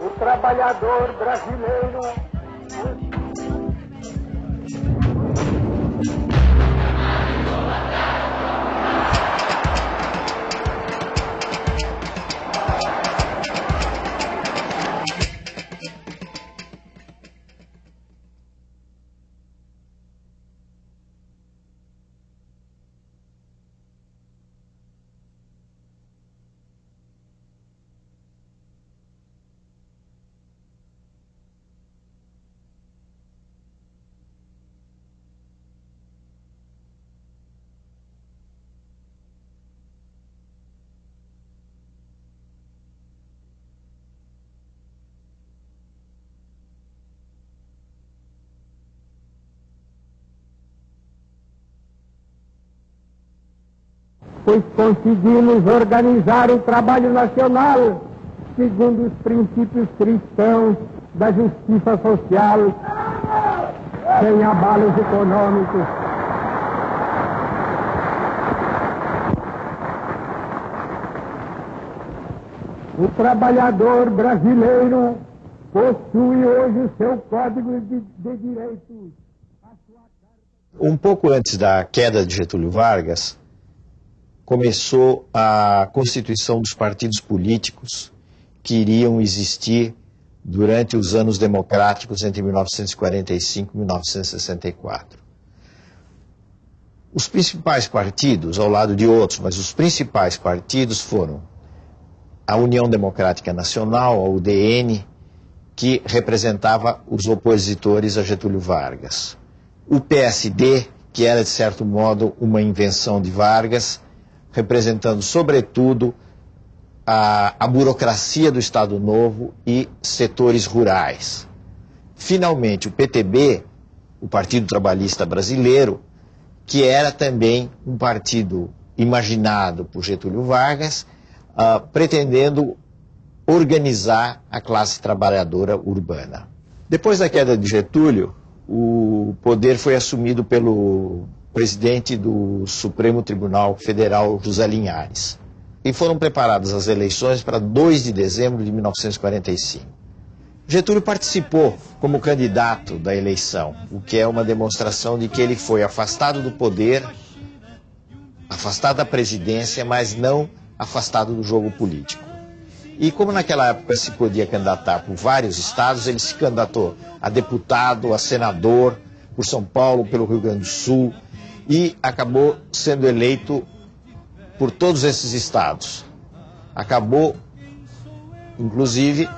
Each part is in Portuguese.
O trabalhador brasileiro pois conseguimos organizar o trabalho nacional segundo os princípios cristãos da justiça social, sem abalos econômicos. O trabalhador brasileiro possui hoje o seu código de, de direitos. Um pouco antes da queda de Getúlio Vargas, começou a constituição dos partidos políticos que iriam existir durante os anos democráticos entre 1945 e 1964. Os principais partidos, ao lado de outros, mas os principais partidos foram a União Democrática Nacional, a UDN, que representava os opositores a Getúlio Vargas. O PSD, que era de certo modo uma invenção de Vargas, representando, sobretudo, a, a burocracia do Estado Novo e setores rurais. Finalmente, o PTB, o Partido Trabalhista Brasileiro, que era também um partido imaginado por Getúlio Vargas, uh, pretendendo organizar a classe trabalhadora urbana. Depois da queda de Getúlio, o poder foi assumido pelo presidente do Supremo Tribunal Federal, José Linhares. E foram preparadas as eleições para 2 de dezembro de 1945. Getúlio participou como candidato da eleição, o que é uma demonstração de que ele foi afastado do poder, afastado da presidência, mas não afastado do jogo político. E como naquela época se podia candidatar por vários estados, ele se candidatou a deputado, a senador, por São Paulo, pelo Rio Grande do Sul, e acabou sendo eleito por todos esses estados. Acabou, inclusive,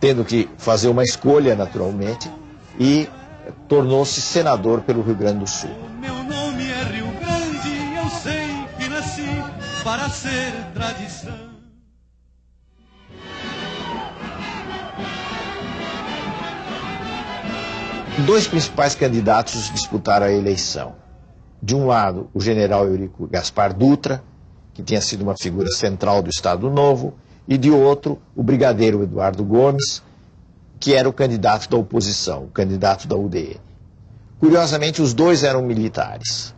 tendo que fazer uma escolha, naturalmente, e tornou-se senador pelo Rio Grande do Sul. Meu nome é Rio Grande, eu sei que nasci para ser tradição. Dois principais candidatos disputaram a eleição de um lado, o general Eurico Gaspar Dutra, que tinha sido uma figura central do Estado Novo, e de outro, o brigadeiro Eduardo Gomes, que era o candidato da oposição, o candidato da UDN. Curiosamente, os dois eram militares,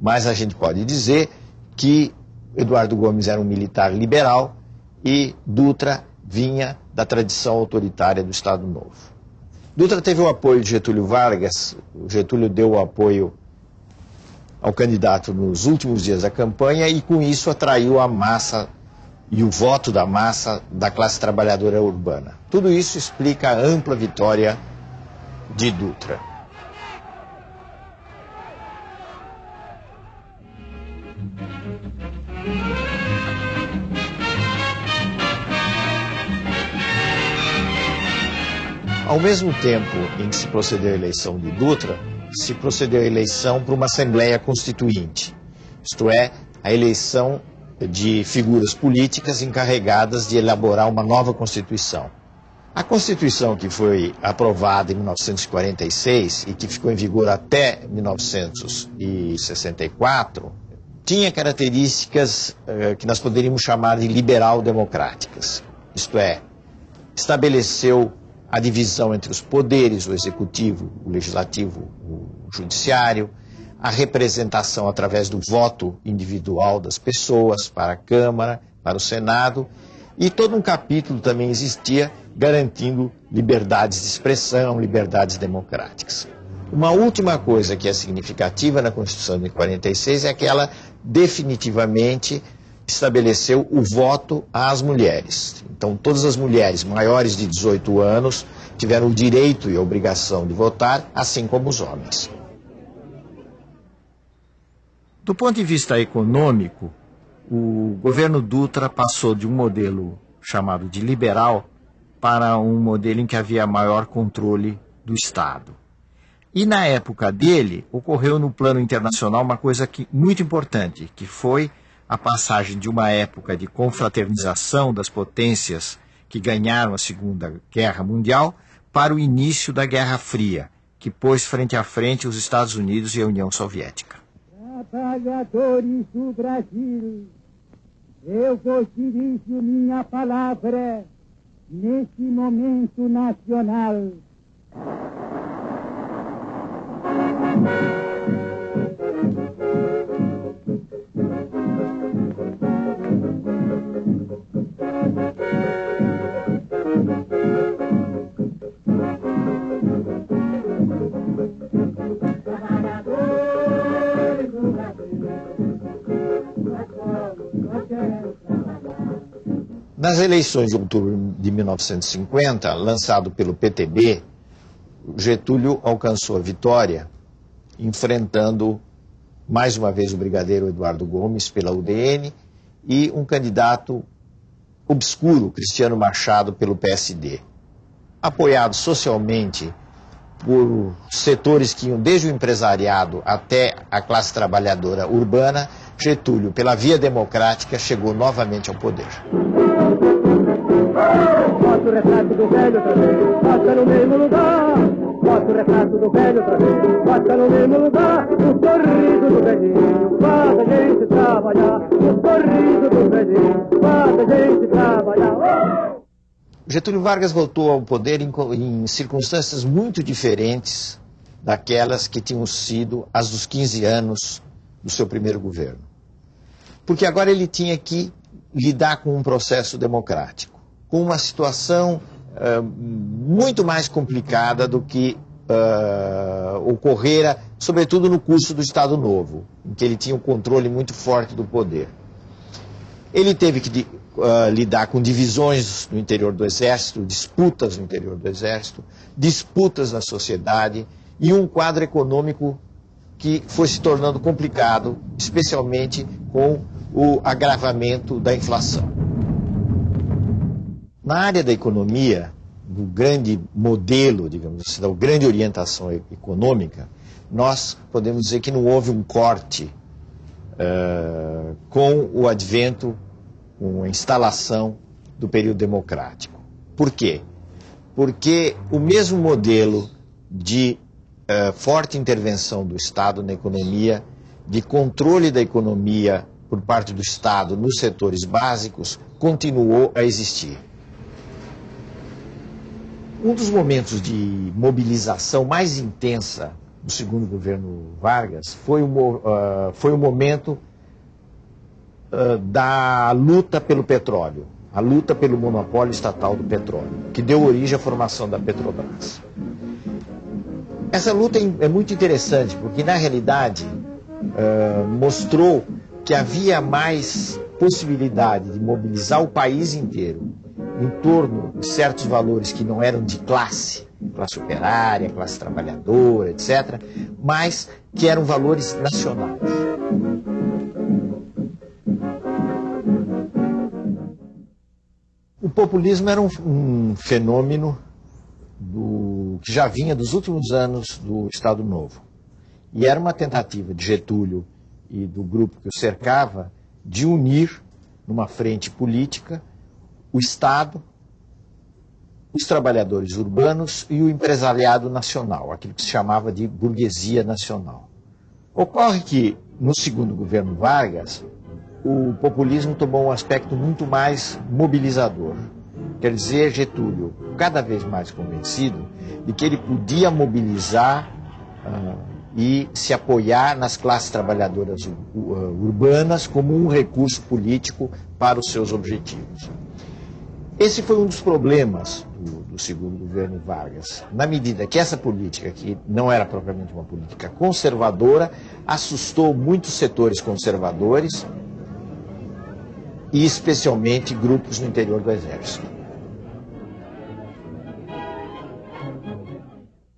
mas a gente pode dizer que Eduardo Gomes era um militar liberal e Dutra vinha da tradição autoritária do Estado Novo. Dutra teve o apoio de Getúlio Vargas, Getúlio deu o apoio ao candidato nos últimos dias da campanha e com isso atraiu a massa e o voto da massa da classe trabalhadora urbana. Tudo isso explica a ampla vitória de Dutra. Ao mesmo tempo em que se procedeu à eleição de Dutra, se procedeu à eleição para uma Assembleia Constituinte, isto é, a eleição de figuras políticas encarregadas de elaborar uma nova Constituição. A Constituição que foi aprovada em 1946 e que ficou em vigor até 1964 tinha características uh, que nós poderíamos chamar de liberal-democráticas. Isto é, estabeleceu a divisão entre os poderes, o executivo, o legislativo, judiciário, a representação através do voto individual das pessoas para a Câmara, para o Senado, e todo um capítulo também existia garantindo liberdades de expressão, liberdades democráticas. Uma última coisa que é significativa na Constituição de 46 é que ela definitivamente estabeleceu o voto às mulheres. Então, todas as mulheres maiores de 18 anos tiveram o direito e a obrigação de votar, assim como os homens. Do ponto de vista econômico, o governo Dutra passou de um modelo chamado de liberal para um modelo em que havia maior controle do Estado. E na época dele, ocorreu no plano internacional uma coisa que, muito importante, que foi a passagem de uma época de confraternização das potências que ganharam a Segunda Guerra Mundial para o início da Guerra Fria, que pôs frente a frente os Estados Unidos e a União Soviética. Trabalhadores do Brasil, eu vos dirijo minha palavra nesse momento nacional. Nas eleições de outubro de 1950, lançado pelo PTB, Getúlio alcançou a vitória, enfrentando mais uma vez o brigadeiro Eduardo Gomes pela UDN e um candidato obscuro, Cristiano Machado, pelo PSD. Apoiado socialmente por setores que iam desde o empresariado até a classe trabalhadora urbana, Getúlio, pela via democrática, chegou novamente ao poder. Bota o retrato do velho outra vez, bota no mesmo lugar. Bota o retrato do velho outra vez, bota no mesmo lugar. O sorriso do velhinho faz a gente trabalhar. O sorriso do velhinho faz a gente trabalhar. Getúlio Vargas voltou ao poder em, em circunstâncias muito diferentes daquelas que tinham sido as dos 15 anos do seu primeiro governo. Porque agora ele tinha que lidar com um processo democrático, com uma situação uh, muito mais complicada do que uh, ocorrera, sobretudo no curso do Estado Novo, em que ele tinha um controle muito forte do poder. Ele teve que uh, lidar com divisões no interior do Exército, disputas no interior do Exército, disputas na sociedade e um quadro econômico que foi se tornando complicado, especialmente com o agravamento da inflação. Na área da economia, do grande modelo, digamos assim, da grande orientação econômica, nós podemos dizer que não houve um corte uh, com o advento, com a instalação do período democrático. Por quê? Porque o mesmo modelo de uh, forte intervenção do Estado na economia, de controle da economia por parte do Estado nos setores básicos continuou a existir. Um dos momentos de mobilização mais intensa do segundo governo Vargas foi o, uh, foi o momento uh, da luta pelo petróleo, a luta pelo monopólio estatal do petróleo, que deu origem à formação da Petrobras. Essa luta é, é muito interessante, porque na realidade uh, mostrou que havia mais possibilidade de mobilizar o país inteiro em torno de certos valores que não eram de classe, classe operária, classe trabalhadora, etc., mas que eram valores nacionais. O populismo era um, um fenômeno do, que já vinha dos últimos anos do Estado Novo. E era uma tentativa de Getúlio e do grupo que o cercava de unir numa frente política o Estado, os trabalhadores urbanos e o empresariado nacional, aquilo que se chamava de burguesia nacional. Ocorre que, no segundo governo Vargas, o populismo tomou um aspecto muito mais mobilizador. Quer dizer, Getúlio, cada vez mais convencido de que ele podia mobilizar uh, e se apoiar nas classes trabalhadoras urbanas como um recurso político para os seus objetivos. Esse foi um dos problemas do, do, segundo governo Vargas, na medida que essa política, que não era propriamente uma política conservadora, assustou muitos setores conservadores e especialmente grupos no interior do exército.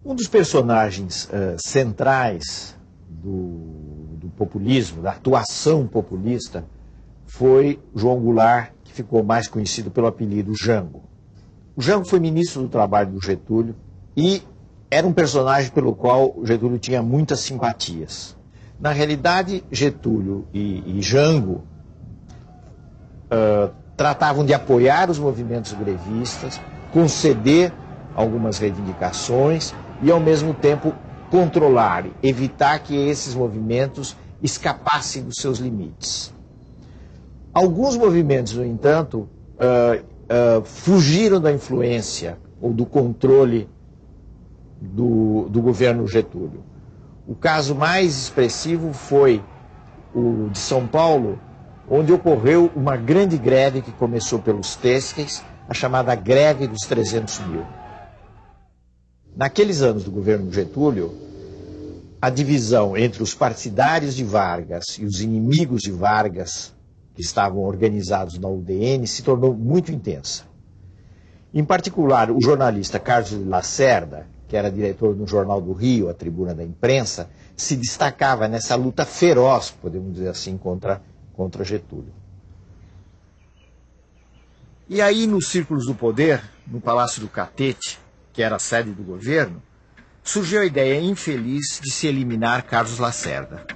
Um dos personagens uh, centrais do, do populismo, da atuação populista, foi João Goulart, que ficou mais conhecido pelo apelido Jango. O Jango foi ministro do Trabalho do Getúlio e era um personagem pelo qual Getúlio tinha muitas simpatias. Na realidade, Getúlio e, e Jango uh, tratavam de apoiar os movimentos grevistas, conceder algumas reivindicações e, ao mesmo tempo, controlar, evitar que esses movimentos escapassem dos seus limites. Alguns movimentos, no entanto, uh, uh, fugiram da influência ou do controle do, do governo Getúlio. O caso mais expressivo foi o de São Paulo, onde ocorreu uma grande greve que começou pelos têxteis, a chamada greve dos 300 mil. Naqueles anos do governo Getúlio, a divisão entre os partidários de Vargas e os inimigos de Vargas estavam organizados na UDN se tornou muito intensa. Em particular, o jornalista Carlos Lacerda, que era diretor do Jornal do Rio, a Tribuna da Imprensa, se destacava nessa luta feroz, podemos dizer assim, contra, contra Getúlio. E aí, nos círculos do poder, no Palácio do Catete, que era a sede do governo, surgiu a ideia infeliz de se eliminar Carlos Lacerda.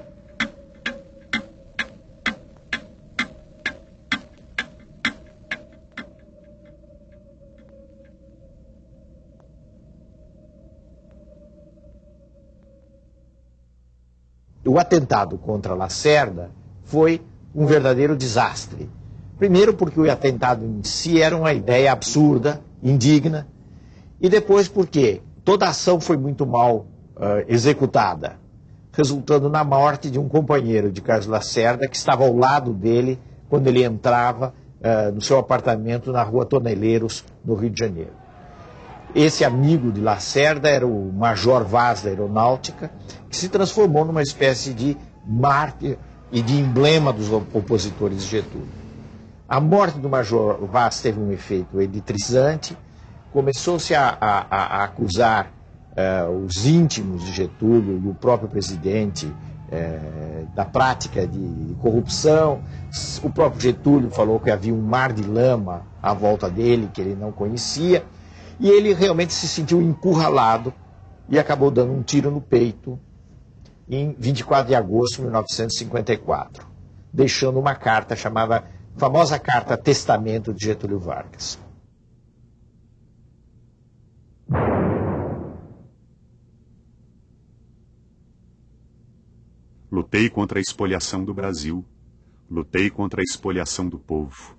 O atentado contra Lacerda foi um verdadeiro desastre. Primeiro, porque o atentado em si era uma ideia absurda, indigna, e depois porque toda a ação foi muito mal uh, executada, resultando na morte de um companheiro de Carlos Lacerda que estava ao lado dele quando ele entrava uh, no seu apartamento na rua Toneleiros, no Rio de Janeiro. Esse amigo de Lacerda era o Major Vaz da Aeronáutica, que se transformou numa espécie de mártir e de emblema dos opositores de Getúlio. A morte do Major Vaz teve um efeito eletrizante, começou-se a, a, a, acusar uh, os íntimos de Getúlio e o próprio presidente uh, da prática de, de corrupção. O próprio Getúlio falou que havia um mar de lama à volta dele que ele não conhecia. E ele realmente se sentiu encurralado e acabou dando um tiro no peito em 24 de agosto de 1954, deixando uma carta chamada famosa carta Testamento de Getúlio Vargas. Lutei contra a espoliação do Brasil. Lutei contra a espoliação do povo.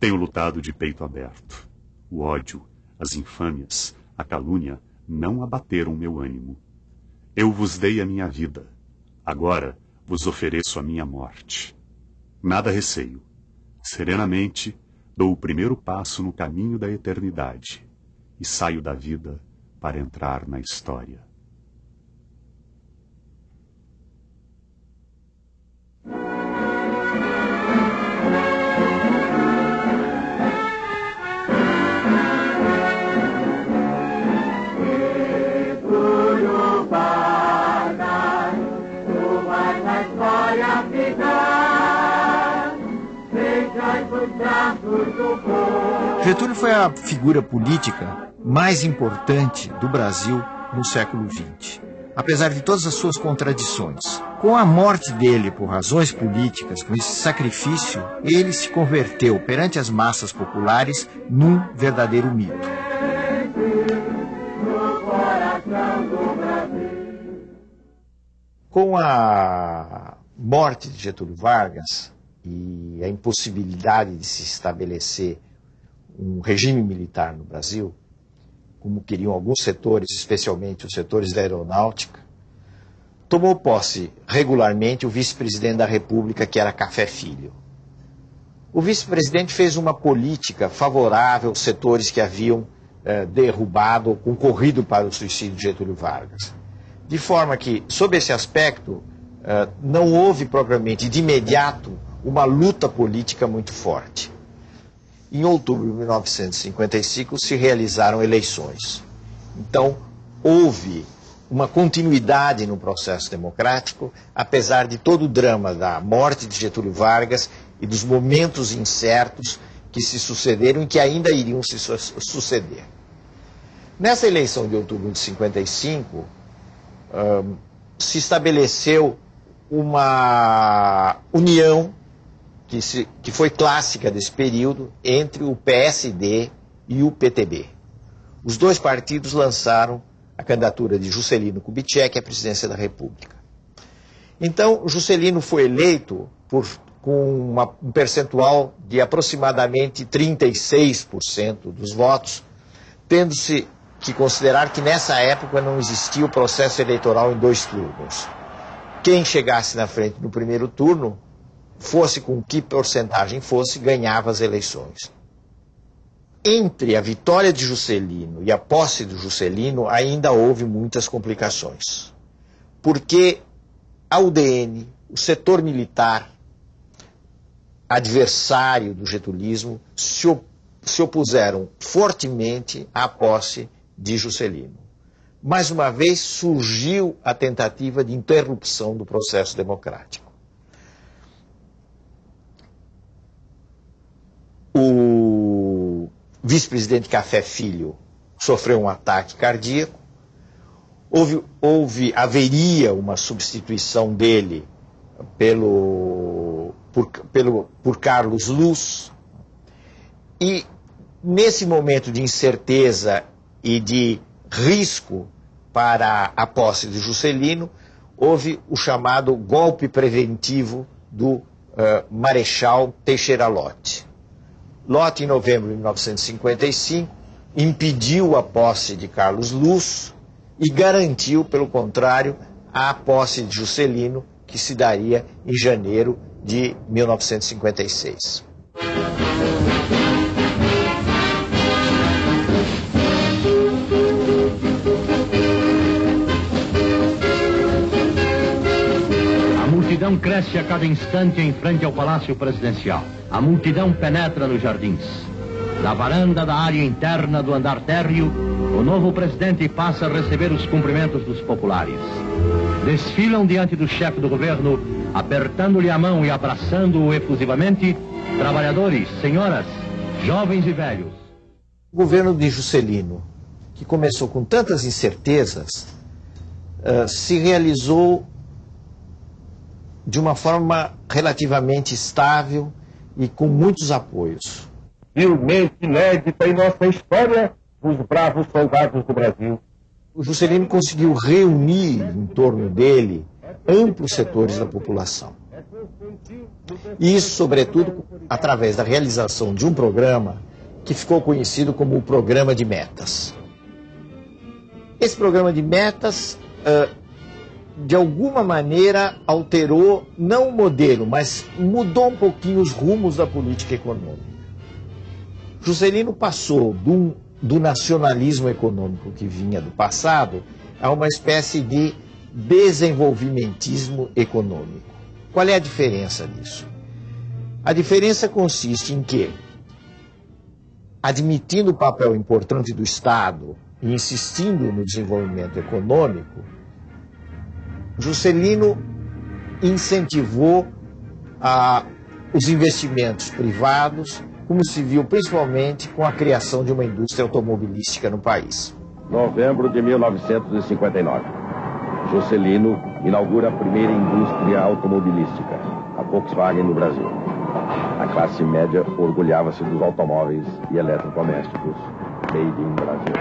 Tenho lutado de peito aberto. O ódio, as infâmias, a calúnia não abateram meu ânimo. Eu vos dei a minha vida. Agora vos ofereço a minha morte. Nada receio. Serenamente dou o primeiro passo no caminho da eternidade e saio da vida para entrar na história. Getúlio foi a figura política mais importante do Brasil no século XX. Apesar de todas as suas contradições. Com a morte dele por razões políticas, com esse sacrifício, ele se converteu perante as massas populares num verdadeiro mito. Com a morte de Getúlio Vargas, e a impossibilidade de se estabelecer um regime militar no Brasil, como queriam alguns setores, especialmente os setores da aeronáutica, tomou posse regularmente o vice-presidente da República, que era Café Filho. O vice-presidente fez uma política favorável aos setores que haviam eh, derrubado ou concorrido para o suicídio de Getúlio Vargas. De forma que, sob esse aspecto, eh, não houve propriamente de imediato uma luta política muito forte. Em outubro de 1955 se realizaram eleições. Então, houve uma continuidade no processo democrático, apesar de todo o drama da morte de Getúlio Vargas e dos momentos incertos que se sucederam e que ainda iriam se suceder. Nessa eleição de outubro de 55, um, se estabeleceu uma união que, se, que foi clássica desse período entre o PSD e o PTB. Os dois partidos lançaram a candidatura de Juscelino Kubitschek à presidência da República. Então, Juscelino foi eleito por, com uma, um percentual de aproximadamente 36% dos votos, tendo-se que considerar que nessa época não existia o processo eleitoral em dois turnos. Quem chegasse na frente no primeiro turno, fosse com que porcentagem fosse, ganhava as eleições entre a vitória de Juscelino e a posse do Juscelino ainda houve muitas complicações. Porque a UDN, o setor militar, adversário do getulismo, se, op se opuseram fortemente à posse de Juscelino. Mais uma vez surgiu a tentativa de interrupção do processo democrático. O vice-presidente Café Filho sofreu um ataque cardíaco, houve, houve, haveria uma substituição dele pelo, por, pelo, por Carlos Luz, e nesse momento de incerteza e de risco para a posse de Juscelino, houve o chamado golpe preventivo do uh, Marechal Teixeira Lott. Lott, em novembro de 1955, impediu a posse de Carlos Luz e garantiu, pelo contrário, a posse de Juscelino, que se daria em janeiro de 1956. Multidão cresce a cada instante em frente ao Palácio Presidencial. A multidão penetra nos jardins. Da varanda da área interna do andar térreo, o novo presidente passa a receber os cumprimentos dos populares. Desfilam diante do chefe do governo, apertando-lhe a mão e abraçando-o efusivamente, trabalhadores, senhoras, jovens e velhos. O governo de Juscelino, que começou com tantas incertezas, uh, se realizou de uma forma relativamente estável e com muitos apoios. Filmente inédita em nossa história, os bravos soldados do Brasil. O Juscelino conseguiu reunir em torno dele amplos setores da população. E isso, sobretudo, através da realização de um programa que ficou conhecido como o Programa de Metas. Esse programa de metas uh, de alguma maneira alterou, não o modelo, mas mudou um pouquinho os rumos da política econômica. Juscelino passou do, do nacionalismo econômico que vinha do passado a uma espécie de desenvolvimentismo econômico. Qual é a diferença disso? A diferença consiste em que, admitindo o papel importante do Estado e insistindo no desenvolvimento econômico, Juscelino incentivou ah, os investimentos privados, como se viu principalmente com a criação de uma indústria automobilística no país. Novembro de 1959. Juscelino inaugura a primeira indústria automobilística, a Volkswagen no Brasil. A classe média orgulhava-se dos automóveis e eletrodomésticos made in Brasil.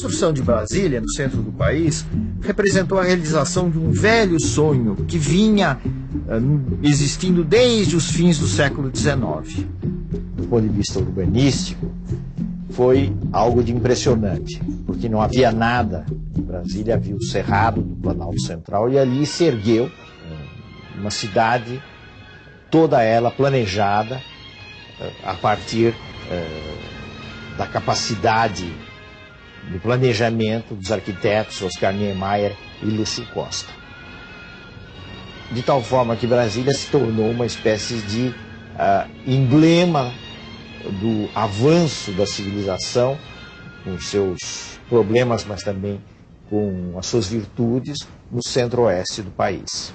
Construção de Brasília, no centro do país, representou a realização de um velho sonho que vinha uh, existindo desde os fins do século XIX. Do ponto de vista urbanístico, foi algo de impressionante, porque não havia nada em Brasília, havia o Cerrado do Planalto Central e ali se ergueu uh, uma cidade, toda ela planejada uh, a partir da capacidade do planejamento dos arquitetos Oscar Niemeyer e Lúcio Costa. De tal forma que Brasília se tornou uma espécie de uh, emblema do avanço da civilização, com seus problemas, mas também com as suas virtudes, no centro-oeste do país.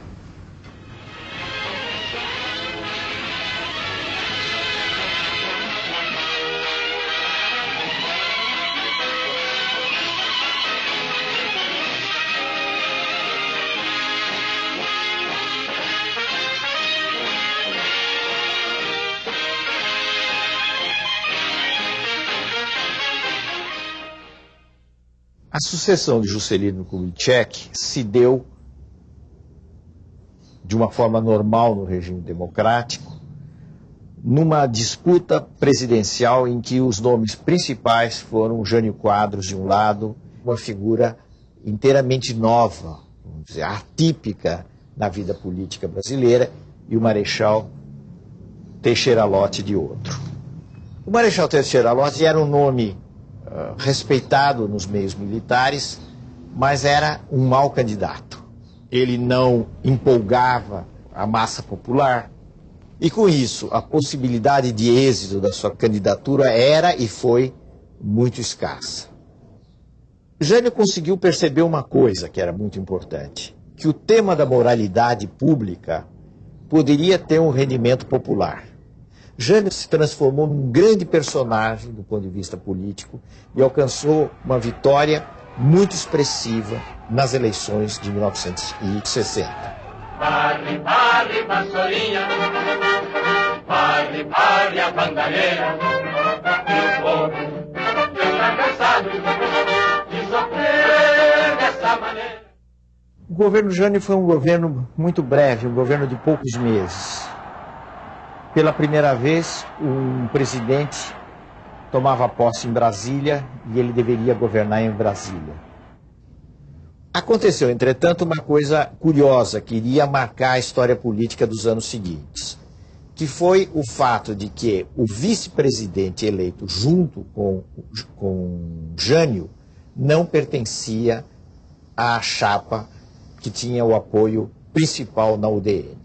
A sucessão de Juscelino Kubitschek se deu de uma forma normal no regime democrático, numa disputa presidencial em que os nomes principais foram Jânio Quadros de um lado, uma figura inteiramente nova, vamos dizer, atípica na vida política brasileira, e o Marechal Teixeira Lott de outro. O Marechal Teixeira Lott era um nome respeitado nos meios militares, mas era um mau candidato. Ele não empolgava a massa popular, e com isso a possibilidade de êxito da sua candidatura era e foi muito escassa. Jânio conseguiu perceber uma coisa que era muito importante: que o tema da moralidade pública poderia ter um rendimento popular. Jânio se transformou num grande personagem do ponto de vista político e alcançou uma vitória muito expressiva nas eleições de 1960. Barre, barre, vassourinha, barre, barre a bandalheira, e o povo está cansado de sofrer dessa maneira. O governo Jânio foi um governo muito breve, um governo de poucos meses. Pela primeira vez, um presidente tomava posse em Brasília e ele deveria governar em Brasília. Aconteceu, entretanto, uma coisa curiosa que iria marcar a história política dos anos seguintes, que foi o fato de que o vice-presidente eleito junto com, com Jânio não pertencia à chapa que tinha o apoio principal na UDN.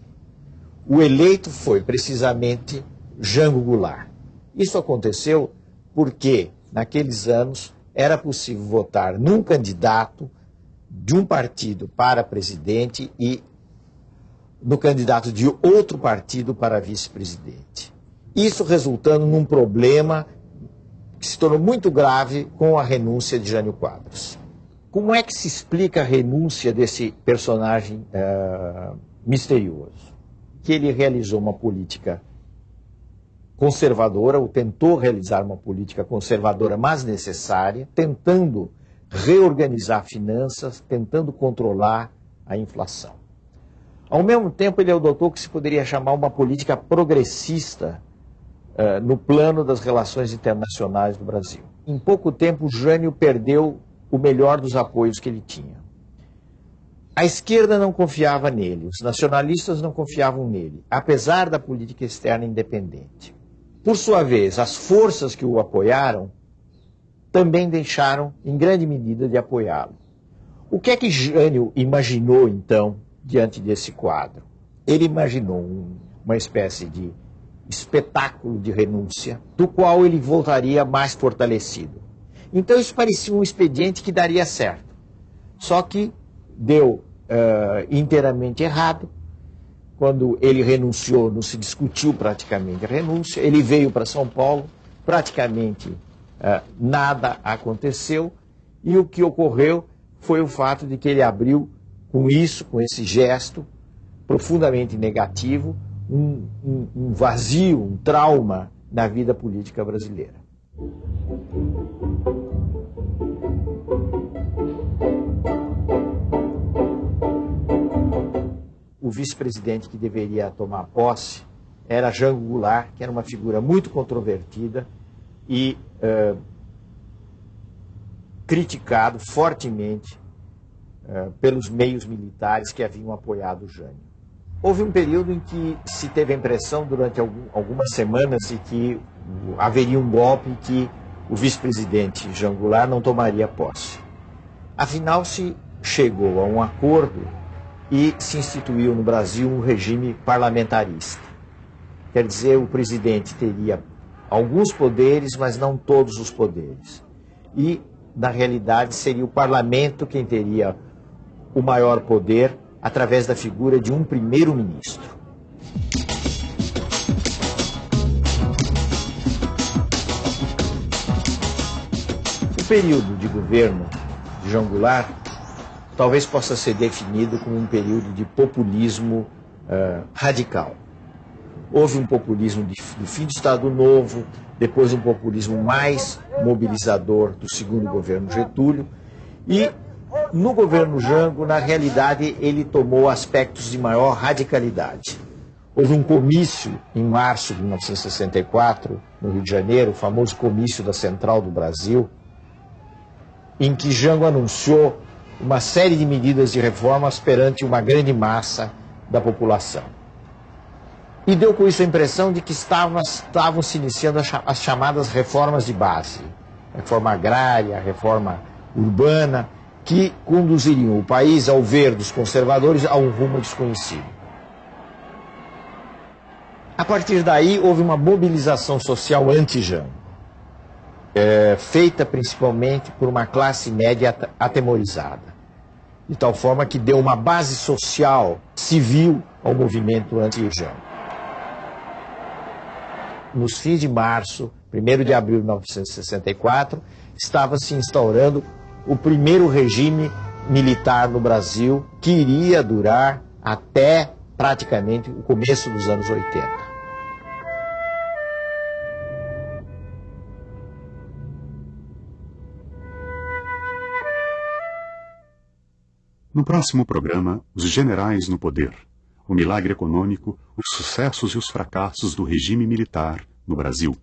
O eleito foi precisamente Jango Goulart. Isso aconteceu porque, naqueles anos, era possível votar num candidato de um partido para presidente e no candidato de outro partido para vice-presidente. Isso resultando num problema que se tornou muito grave com a renúncia de Jânio Quadros. Como é que se explica a renúncia desse personagem uh, misterioso? Que ele realizou uma política conservadora, ou tentou realizar uma política conservadora, mas necessária, tentando reorganizar finanças, tentando controlar a inflação. Ao mesmo tempo, ele adotou o que se poderia chamar uma política progressista uh, no plano das relações internacionais do Brasil. Em pouco tempo, Jânio perdeu o melhor dos apoios que ele tinha. A esquerda não confiava nele, os nacionalistas não confiavam nele, apesar da política externa independente. Por sua vez, as forças que o apoiaram também deixaram, em grande medida, de apoiá-lo. O que é que Jânio imaginou, então, diante desse quadro? Ele imaginou um, uma espécie de espetáculo de renúncia, do qual ele voltaria mais fortalecido. Então, isso parecia um expediente que daria certo. Só que deu uh, inteiramente errado. Quando ele renunciou, não se discutiu praticamente a renúncia. Ele veio para São Paulo, praticamente uh, nada aconteceu. E o que ocorreu foi o fato de que ele abriu, com isso, com esse gesto profundamente negativo, um, um, um vazio, um trauma na vida política brasileira. O vice-presidente que deveria tomar posse era Jango Goulart, que era uma figura muito controvertida e uh, criticado fortemente uh, pelos meios militares que haviam apoiado Jânio. Houve um período em que se teve a impressão, durante algum, algumas semanas, de que haveria um golpe e que o vice-presidente Jean Goulart não tomaria posse. Afinal, se chegou a um acordo e se instituiu no Brasil um regime parlamentarista. Quer dizer, o presidente teria alguns poderes, mas não todos os poderes. E, na realidade, seria o parlamento quem teria o maior poder através da figura de um primeiro-ministro. O período de governo de João Goulart talvez possa ser definido como um período de populismo uh, radical. Houve um populismo de, do fim do Estado Novo, depois um populismo mais mobilizador do segundo governo Getúlio, e no governo Jango, na realidade, ele tomou aspectos de maior radicalidade. Houve um comício em março de 1964, no Rio de Janeiro, o famoso comício da Central do Brasil, em que Jango anunciou uma série de medidas de reformas perante uma grande massa da população. E deu com isso a impressão de que estavam, estavam se iniciando as chamadas reformas de base, reforma agrária, reforma urbana, que conduziriam o país ao ver dos conservadores a um rumo desconhecido. A partir daí, houve uma mobilização social anti-Jão, é, feita principalmente por uma classe média atemorizada, de tal forma que deu uma base social, civil, ao movimento anti-Jão nos fins de março, 1 de abril de 1964, estava se instaurando o primeiro regime militar no Brasil, que iria durar até praticamente o começo dos anos 80. No próximo programa, os generais no poder o milagre econômico, os sucessos e os fracassos do regime militar no Brasil.